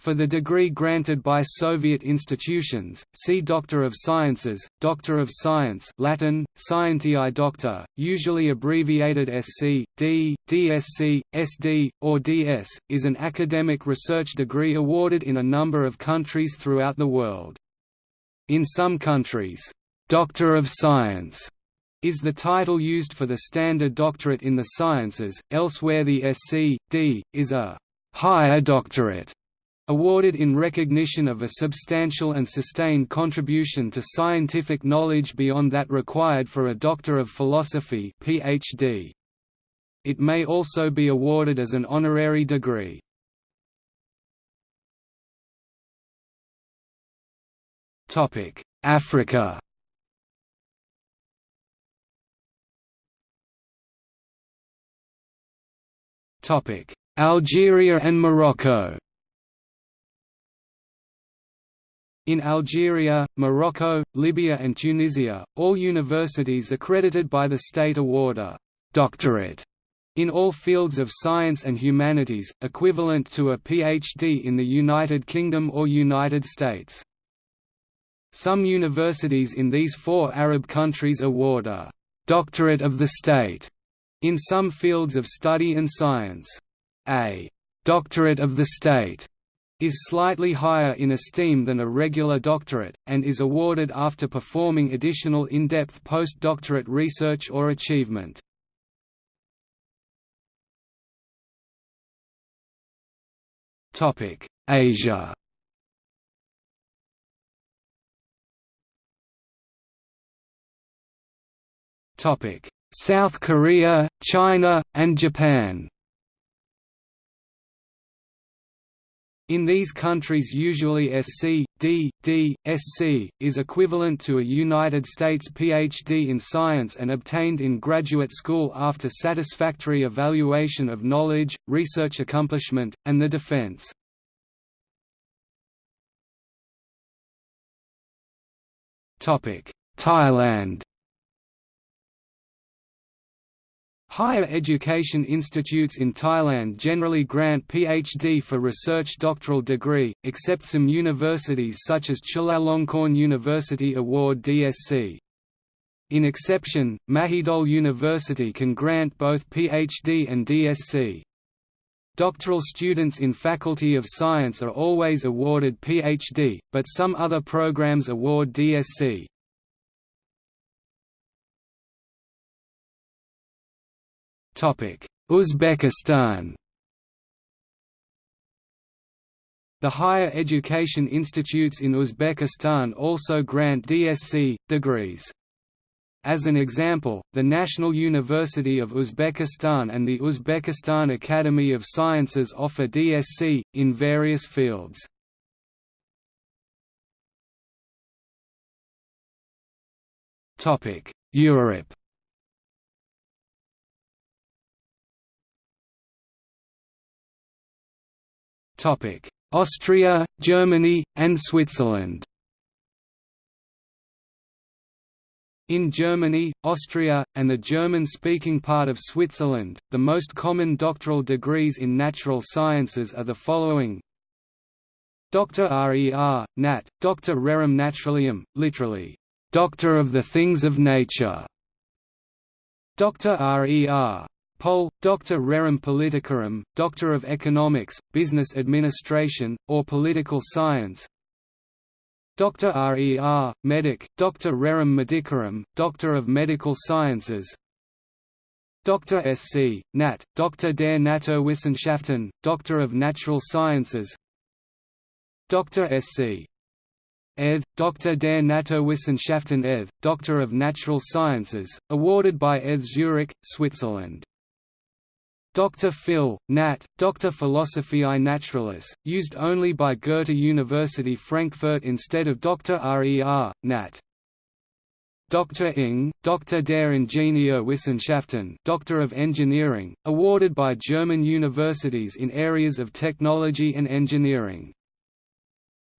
For the degree granted by Soviet institutions, see Doctor of Sciences, Doctor of Science Latin, Scientiae Doctor, usually abbreviated SC, D, DSc, SD, or DS, is an academic research degree awarded in a number of countries throughout the world. In some countries, Doctor of Science is the title used for the standard doctorate in the sciences, elsewhere the SC, D, is a higher doctorate awarded in recognition of a substantial and sustained contribution to scientific knowledge beyond that required for a Doctor of Philosophy PhD. It may also be awarded as an honorary degree. Africa Algeria and Morocco In Algeria, Morocco, Libya and Tunisia, all universities accredited by the state award a «doctorate» in all fields of science and humanities, equivalent to a PhD in the United Kingdom or United States. Some universities in these four Arab countries award a «doctorate of the state» in some fields of study and science. A «doctorate of the state» is slightly higher in esteem than a regular doctorate, and is awarded after performing additional in-depth postdoctorate research or achievement. Asia South Korea, China, and Japan In these countries usually SC, D, D, SC, is equivalent to a United States PhD in science and obtained in graduate school after satisfactory evaluation of knowledge, research accomplishment, and the defense. Thailand Higher education institutes in Thailand generally grant PhD for research doctoral degree, except some universities such as Chulalongkorn University award DSc. In exception, Mahidol University can grant both PhD and DSc. Doctoral students in Faculty of Science are always awarded PhD, but some other programs award DSc. Uzbekistan The higher education institutes in Uzbekistan also grant DSc, degrees. As an example, the National University of Uzbekistan and the Uzbekistan Academy of Sciences offer DSc, in various fields. Europe Austria, Germany, and Switzerland In Germany, Austria, and the German-speaking part of Switzerland, the most common doctoral degrees in natural sciences are the following Dr. Rer, Nat, Dr. Rerum Naturalium, literally, Doctor of the Things of Nature. Dr. Rer, Pol. Dr. Rerum Politicarum, Doctor of Economics, Business Administration, or Political Science Dr. Rer, Medic, Dr. Rerum Medicarum, Doctor of Medical Sciences Dr. Sc. Nat, Dr. der Naturwissenschaften, Doctor of Natural Sciences Dr. Sc. Eth, Dr. der Naturwissenschaften Eth, Doctor of Natural Sciences, awarded by ETH Zurich, Switzerland Dr. Phil, Nat, Dr. Philosophiae Naturalis, used only by Goethe University Frankfurt instead of Dr. Rer, Nat. Dr. Ing, Dr. der Ingenieurwissenschaften Doctor of Engineering, awarded by German universities in areas of technology and engineering.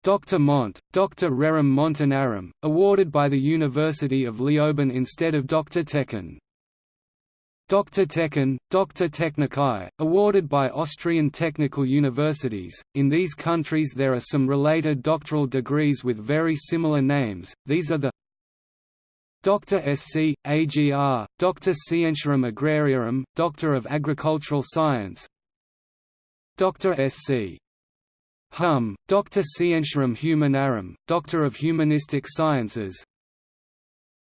Dr. Mont, Dr. Rerum Montanarum, awarded by the University of Leoben instead of Dr. Tekken. Dr. Techen, Dr. Technicae, awarded by Austrian technical universities. In these countries there are some related doctoral degrees with very similar names, these are the Dr. Sc. Agr., Dr. Scientiarum Agrariarum, Doctor of Agricultural Science Dr. Sc. Hum, Dr. Scientiarum Humanarum, Doctor of Humanistic Sciences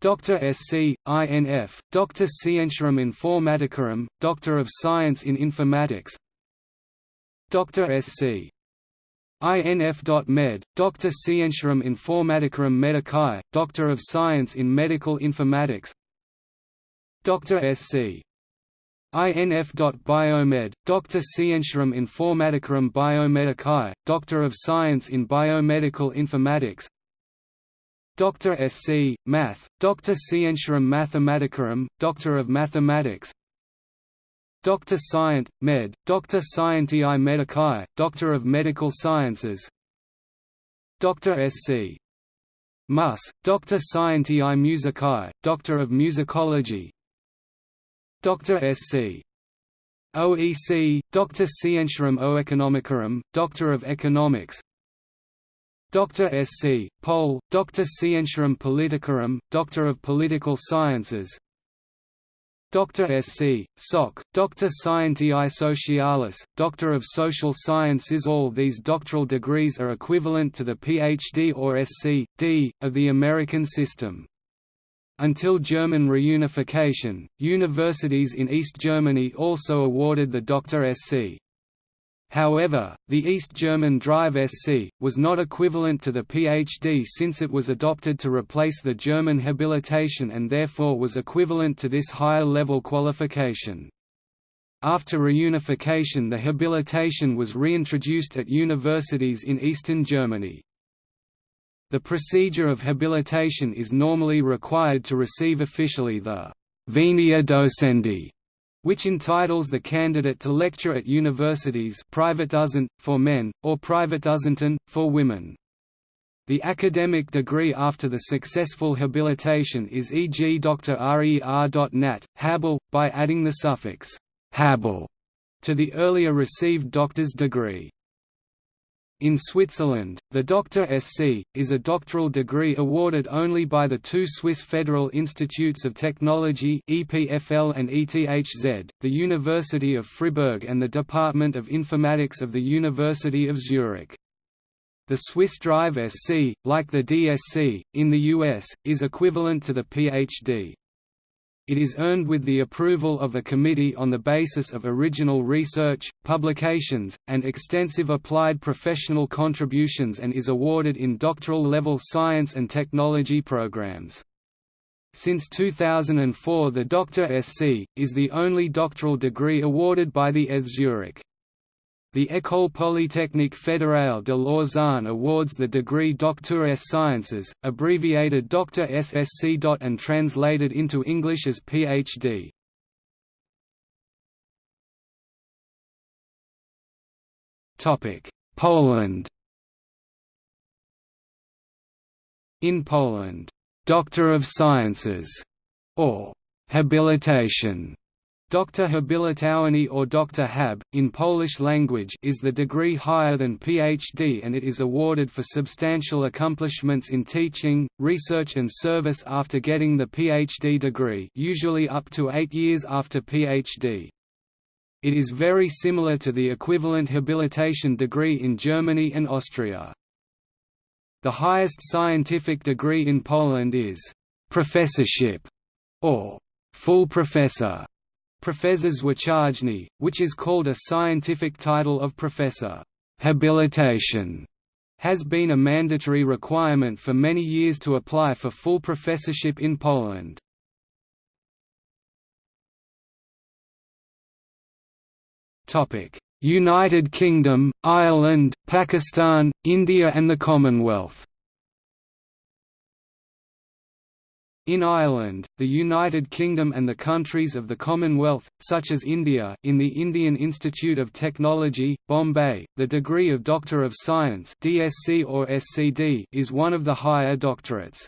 Dr. Sc. INF, Dr. Scientiarum Informaticarum, Doctor of Science in Informatics Dr. Sc. INF.Med, Dr. Scientiarum Informaticarum Medicae, Doctor of Science in Medical Informatics Dr. Sc. INF.Biomed, Dr. Scientiarum Informaticarum Biomedicae, Doctor of Science in Biomedical Informatics Dr. Sc. Math, Dr. Scientiarum Mathematicarum, Doctor of Mathematics Dr. Scient, Med, Dr. Scientiae Medicae, Doctor of Medical Sciences Dr. Sc. Mus, Dr. Scientiae Musicae, Doctor of Musicology Dr. Sc. OEC, Dr. Scientiarum Oeconomicarum, Doctor of Economics Dr. Sc. Pol, Dr. Scientiarum Politicarum, Doctor of Political Sciences Dr. Sc. Soc, Dr. Scientiae Socialis, Doctor of Social Sciences All these doctoral degrees are equivalent to the PhD or Sc.D. of the American system. Until German reunification, universities in East Germany also awarded the Dr. Sc. However, the East German Drive SC, was not equivalent to the PhD since it was adopted to replace the German habilitation and therefore was equivalent to this higher-level qualification. After reunification the habilitation was reintroduced at universities in eastern Germany. The procedure of habilitation is normally required to receive officially the Venia Docendi which entitles the candidate to lecture at universities Privatdozent, for men, or Privatdozentin, for women. The academic degree after the successful habilitation is e.g. Dr. RER.nat, Habil, by adding the suffix Habil to the earlier received doctor's degree. In Switzerland, the Dr. Sc. is a doctoral degree awarded only by the two Swiss Federal Institutes of Technology EPFL and ETHZ, the University of Fribourg and the Department of Informatics of the University of Zurich. The Swiss Drive SC, like the DSc, in the US, is equivalent to the PhD. It is earned with the approval of a committee on the basis of original research, publications, and extensive applied professional contributions and is awarded in doctoral-level science and technology programs. Since 2004 the Dr. Sc. is the only doctoral degree awarded by the ETH Zurich. The École Polytechnique Fédérale de Lausanne awards the degree Doctor S Sciences, abbreviated Dr. SSC. and translated into English as Ph.D. Poland In Poland, "'Doctor of Sciences' or "'habilitation' Dr. Habilitowany or Dr. Hab, in Polish language is the degree higher than PhD and it is awarded for substantial accomplishments in teaching, research and service after getting the PhD degree usually up to eight years after PhD. It is very similar to the equivalent habilitation degree in Germany and Austria. The highest scientific degree in Poland is «professorship» or «full professor» Professors zwyczajny, which is called a scientific title of professor. Habilitation has been a mandatory requirement for many years to apply for full professorship in Poland. United Kingdom, Ireland, Pakistan, India and the Commonwealth In Ireland, the United Kingdom and the countries of the Commonwealth, such as India in the Indian Institute of Technology, Bombay, the degree of Doctor of Science DSc or SCD is one of the higher doctorates.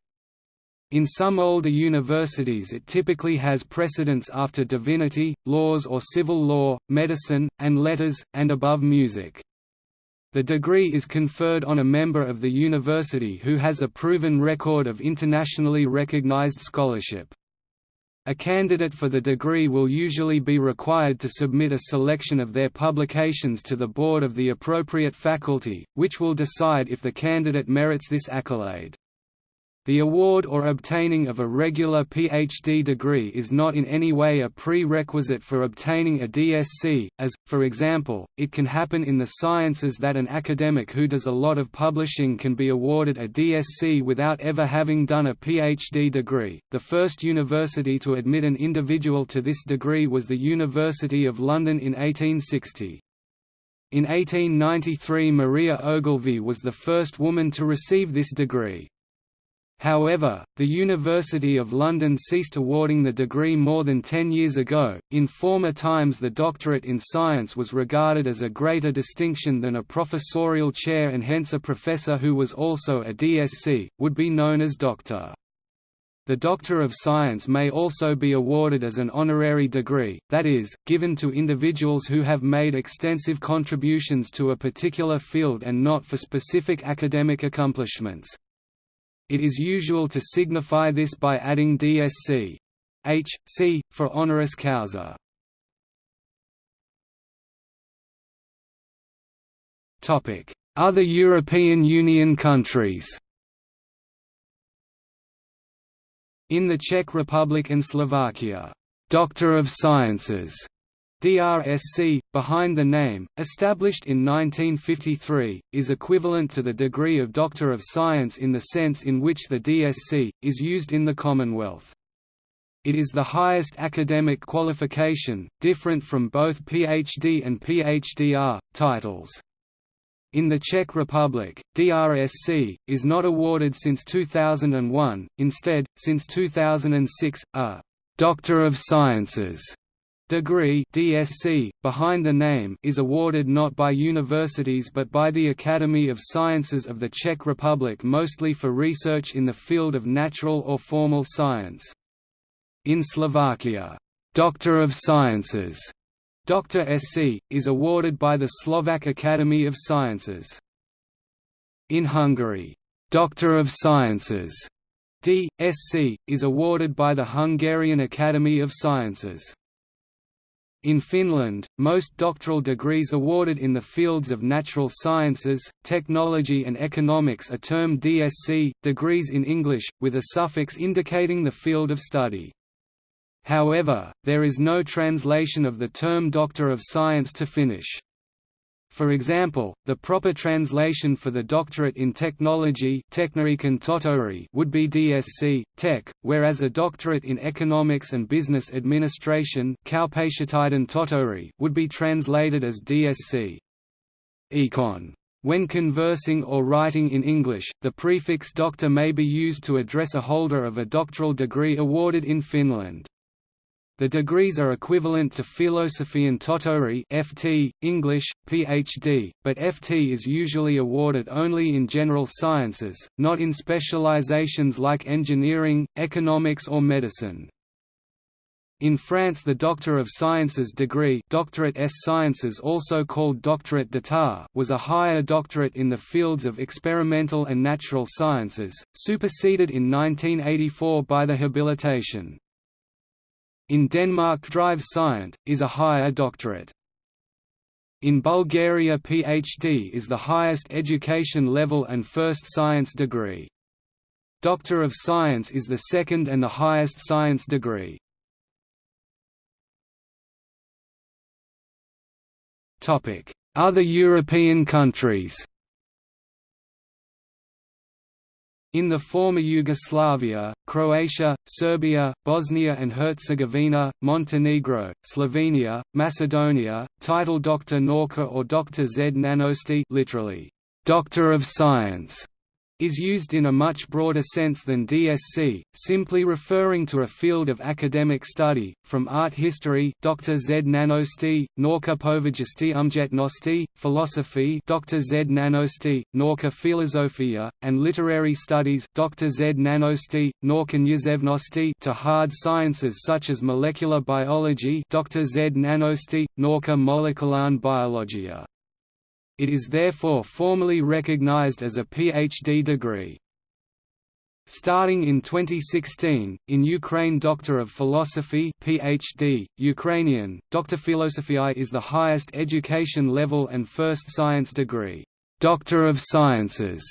In some older universities it typically has precedence after divinity, laws or civil law, medicine, and letters, and above music. The degree is conferred on a member of the university who has a proven record of internationally recognized scholarship. A candidate for the degree will usually be required to submit a selection of their publications to the board of the appropriate faculty, which will decide if the candidate merits this accolade. The award or obtaining of a regular PhD degree is not in any way a prerequisite for obtaining a DSc, as, for example, it can happen in the sciences that an academic who does a lot of publishing can be awarded a DSc without ever having done a PhD degree. The first university to admit an individual to this degree was the University of London in 1860. In 1893 Maria Ogilvie was the first woman to receive this degree. However, the University of London ceased awarding the degree more than ten years ago. In former times, the doctorate in science was regarded as a greater distinction than a professorial chair, and hence a professor who was also a DSc would be known as doctor. The Doctor of Science may also be awarded as an honorary degree, that is, given to individuals who have made extensive contributions to a particular field and not for specific academic accomplishments. It is usual to signify this by adding DSc. H. C. for honoris causa. Other European Union countries In the Czech Republic and Slovakia, "'Doctor of Sciences' DRSC, behind the name, established in 1953, is equivalent to the degree of Doctor of Science in the sense in which the DSc, is used in the Commonwealth. It is the highest academic qualification, different from both PhD and PhDR, titles. In the Czech Republic, DRSC, is not awarded since 2001, instead, since 2006, a «Doctor of Sciences» Degree DSc, behind the name is awarded not by universities but by the Academy of Sciences of the Czech Republic mostly for research in the field of natural or formal science. In Slovakia, "'Doctor of Sciences' Dr. SC, is awarded by the Slovak Academy of Sciences. In Hungary, "'Doctor of Sciences' D.Sc., is awarded by the Hungarian Academy of Sciences. In Finland, most doctoral degrees awarded in the fields of natural sciences, technology and economics are termed DSc, degrees in English, with a suffix indicating the field of study. However, there is no translation of the term Doctor of Science to Finnish. For example, the proper translation for the doctorate in technology would be DSc, Tech, whereas a doctorate in economics and business administration would be translated as DSc. Econ. When conversing or writing in English, the prefix doctor may be used to address a holder of a doctoral degree awarded in Finland. The degrees are equivalent to Philosophian Tohtori (FT), English, PhD, but FT is usually awarded only in general sciences, not in specializations like engineering, economics or medicine. In France the Doctor of Sciences degree doctorate S Sciences also called Doctorate d'État was a higher doctorate in the fields of experimental and natural sciences, superseded in 1984 by the habilitation. In Denmark Drive Scient, is a higher doctorate. In Bulgaria PhD is the highest education level and first science degree. Doctor of Science is the second and the highest science degree. Other European countries In the former Yugoslavia, Croatia, Serbia, Bosnia and Herzegovina, Montenegro, Slovenia, Macedonia, title Dr. Norka or Dr. Z Nanosti literally, Doctor of Science, is used in a much broader sense than DSC, simply referring to a field of academic study, from art history Dr. Z nanosti, norka povajisti umjetnosti, philosophy Dr. Z nanosti, norka filozofia, and literary studies Dr. Z nanosti, norka književnosti to hard sciences such as molecular biology Dr. Z nanosti, norka molekularne biologia. It is therefore formally recognized as a PhD degree. Starting in 2016, in Ukraine Doctor of Philosophy PhD, Ukrainian, Doctor Philosophy is the highest education level and first science degree, Doctor of Sciences,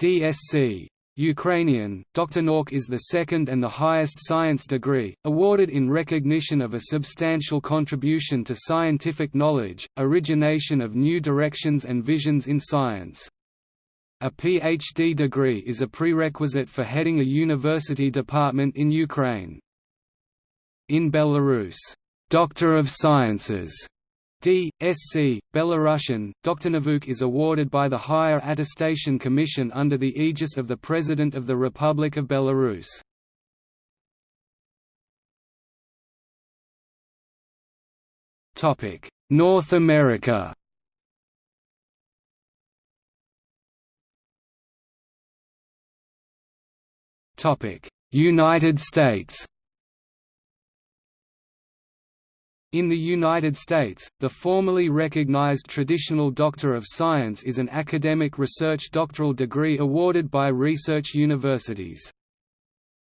DSc. Ukrainian. Nauk is the second and the highest science degree, awarded in recognition of a substantial contribution to scientific knowledge, origination of new directions and visions in science. A PhD degree is a prerequisite for heading a university department in Ukraine. In Belarus, Doctor of Sciences D.Sc. Belarusian, Doktornavuk is awarded by the Higher Attestation Commission under the aegis of the President of the Republic of Belarus. North America United States In the United States, the formally recognized traditional Doctor of Science is an academic research doctoral degree awarded by research universities.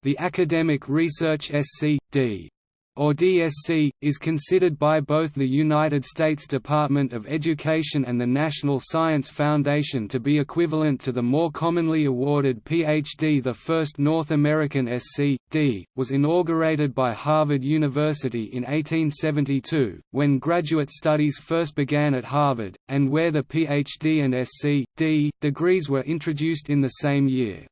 The Academic Research Sc.D or DSc, is considered by both the United States Department of Education and the National Science Foundation to be equivalent to the more commonly awarded PhD. The first North American Sc.D. was inaugurated by Harvard University in 1872, when graduate studies first began at Harvard, and where the PhD and Sc.D. degrees were introduced in the same year.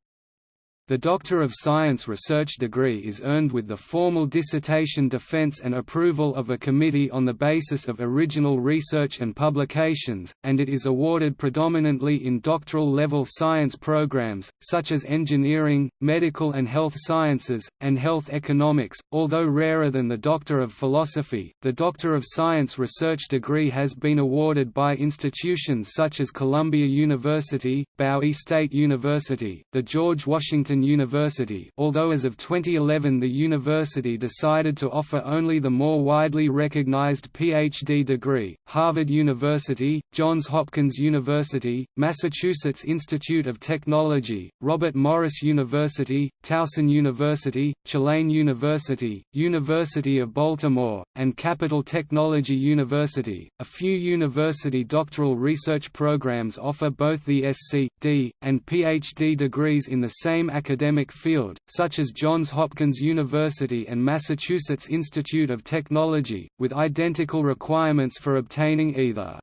The Doctor of Science research degree is earned with the formal dissertation defense and approval of a committee on the basis of original research and publications, and it is awarded predominantly in doctoral-level science programs, such as engineering, medical and health sciences, and health economics. Although rarer than the Doctor of Philosophy, the Doctor of Science research degree has been awarded by institutions such as Columbia University, Bowie State University, the George Washington Washington University although as of 2011 the university decided to offer only the more widely recognized PhD degree, Harvard University, Johns Hopkins University, Massachusetts Institute of Technology, Robert Morris University, Towson University, Tulane University, University of Baltimore, and Capital Technology University. A few university doctoral research programs offer both the SC, D, and PhD degrees in the same academic field, such as Johns Hopkins University and Massachusetts Institute of Technology, with identical requirements for obtaining either.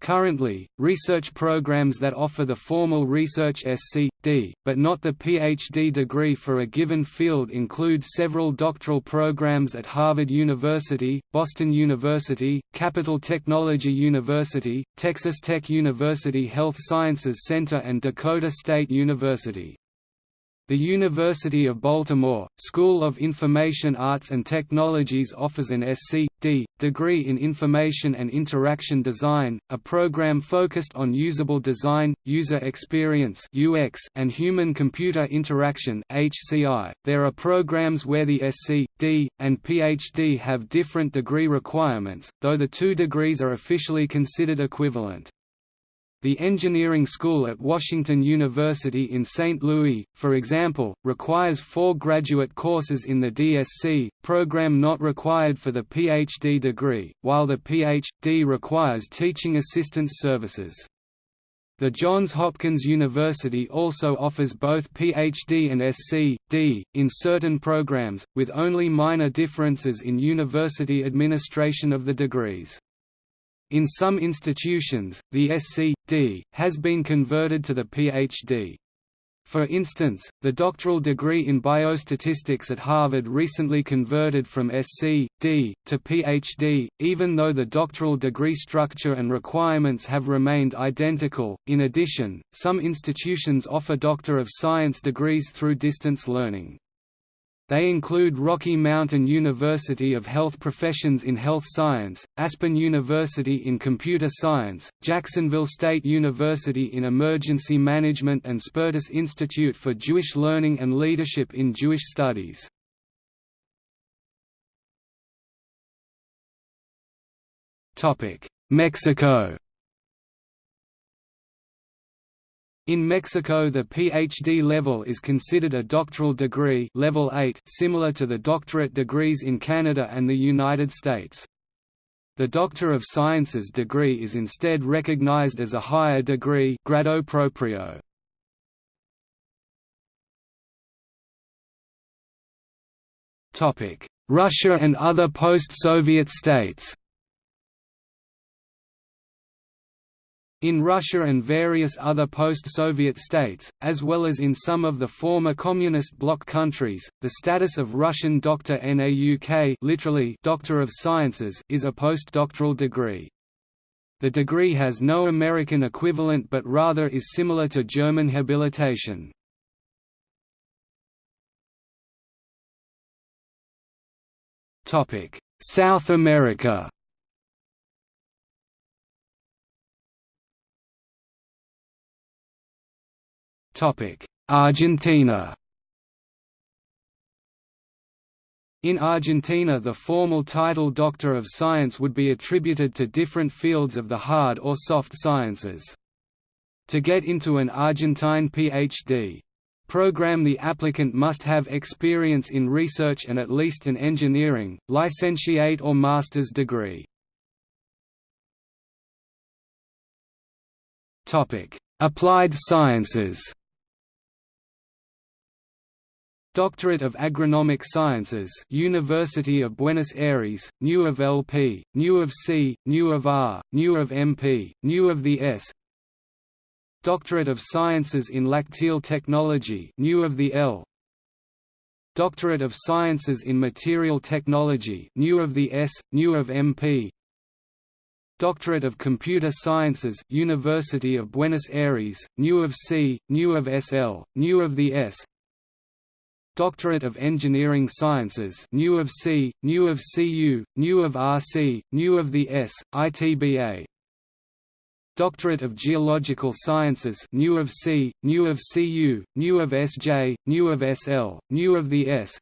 Currently, research programs that offer the formal Research Sc.D., but not the PhD degree for a given field include several doctoral programs at Harvard University, Boston University, Capital Technology University, Texas Tech University Health Sciences Center and Dakota State University. The University of Baltimore, School of Information Arts and Technologies offers an Sc.D. degree in Information and Interaction Design, a program focused on usable design, user experience (UX), and human-computer interaction (HCI). There are programs where the Sc.D. and PhD have different degree requirements, though the two degrees are officially considered equivalent. The engineering school at Washington University in St. Louis, for example, requires four graduate courses in the DSc, program not required for the PhD degree, while the PhD requires teaching assistance services. The Johns Hopkins University also offers both PhD and Sc.D. in certain programs, with only minor differences in university administration of the degrees. In some institutions, the Has been converted to the Ph.D. For instance, the doctoral degree in biostatistics at Harvard recently converted from SC.D. To PhD, even though the doctoral degree structure and requirements have remained identical. In addition, some institutions offer Doctor of Science degrees through distance learning. They include Rocky Mountain University of Health Professions in Health Science, Aspen University in Computer Science, Jacksonville State University in Emergency Management and Spertus Institute for Jewish Learning and Leadership in Jewish Studies. Mexico In Mexico the PhD level is considered a doctoral degree level 8 similar to the doctorate degrees in Canada and the United States. The Doctor of Sciences degree is instead recognized as a higher degree grado propio. Russia and other post-Soviet states In Russia and various other post-Soviet states, as well as in some of the former communist bloc countries, the status of Russian Doctor Nauk literally Doctor of Sciences is a postdoctoral degree. The degree has no American equivalent but rather is similar to German habilitation. South America Argentina In Argentina the formal title Doctor of Science would be attributed to different fields of the hard or soft sciences. To get into an Argentine Ph.D. program the applicant must have experience in research and at least an engineering, licentiate or master's degree. Applied sciences Doctorate of Agronomic Sciences University of Buenos Aires, New of LP, New of C, New of R, New of MP, New of the S Doctorate of Sciences in Lacteal Technology New of the L Doctorate of Sciences in Material Technology New of the S, New of MP Doctorate of Computer Sciences University of Buenos Aires, New of C, New of SL, New of the S Doctorate of Engineering Sciences New of C, New of CU, New of RC, New of the S, ITBA Doctorate of Geological Sciences New of C, New of CU, New of SJ, New of SL, New of the S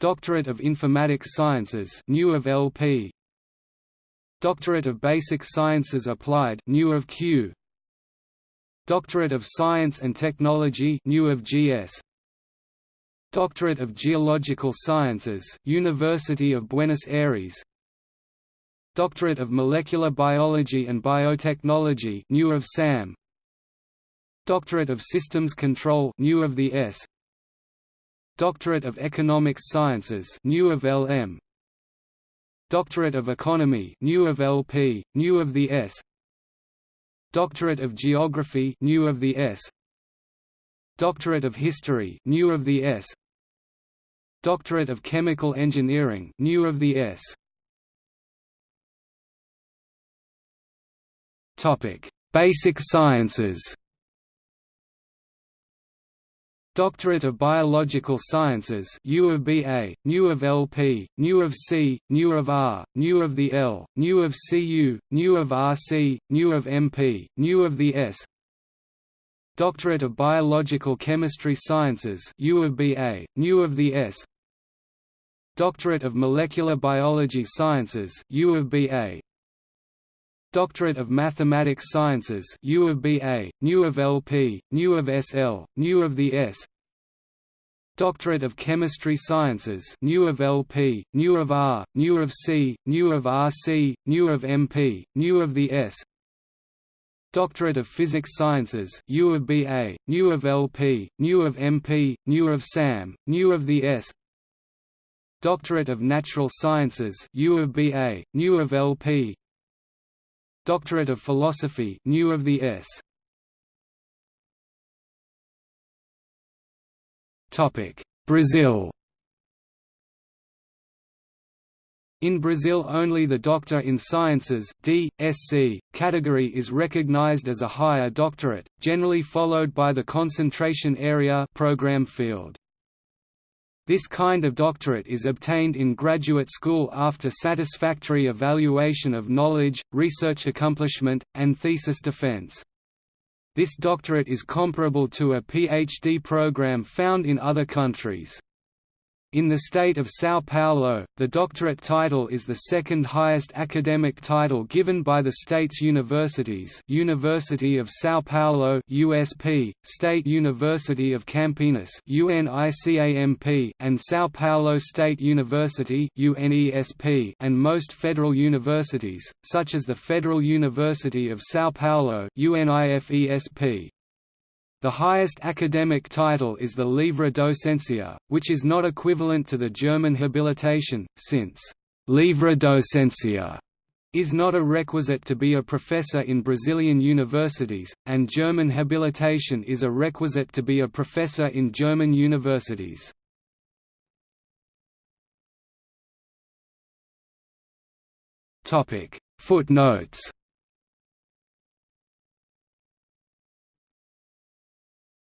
Doctorate of Informatics Sciences New of LP Doctorate of Basic Sciences Applied New of Q Doctorate of Science and Technology New of GS Doctorate of Geological Sciences University of Buenos Aires. Doctorate of Molecular Biology and Biotechnology New of SAM. Doctorate of Systems Control New of the S. Doctorate of Economics Sciences New of LM Doctorate of Economy New of LP New of the S. Doctorate of Geography New of the S. Doctorate of History New of the S Doctorate of Chemical Engineering New of the S. Topic: Basic Sciences. Doctorate of Biological Sciences U of BA, New of LP, New of C, New of R, New of the L, New of CU, New of RC, New of MP, New of the S Doctorate of Biological Chemistry Sciences U of BA, New of the S Doctorate of Molecular Biology Sciences U of BA Doctorate of Mathematics Sciences U of BA New of LP New of SL New of the S Doctorate of Chemistry Sciences New of LP New of R New of C New of RC New of MP New of the S Doctorate of Physics Sciences U of BA New of LP New of MP New of SAM New of the S Doctorate of Natural Sciences U of BA, New of LP Doctorate of Philosophy New of the S Topic Brazil In Brazil only the Doctor in Sciences D.Sc. category is recognized as a higher doctorate, generally followed by the concentration area program field. This kind of doctorate is obtained in graduate school after satisfactory evaluation of knowledge, research accomplishment, and thesis defense. This doctorate is comparable to a PhD program found in other countries. In the state of São Paulo, the doctorate title is the second highest academic title given by the state's universities University of São Paulo USP, State University of Campinas UNICAMP, and São Paulo State University UNESP, and most federal universities, such as the Federal University of São Paulo UNIFESP. The highest academic title is the Livre Docencia, which is not equivalent to the German habilitation, since «livre docencia» is not a requisite to be a professor in Brazilian universities, and German habilitation is a requisite to be a professor in German universities. Footnotes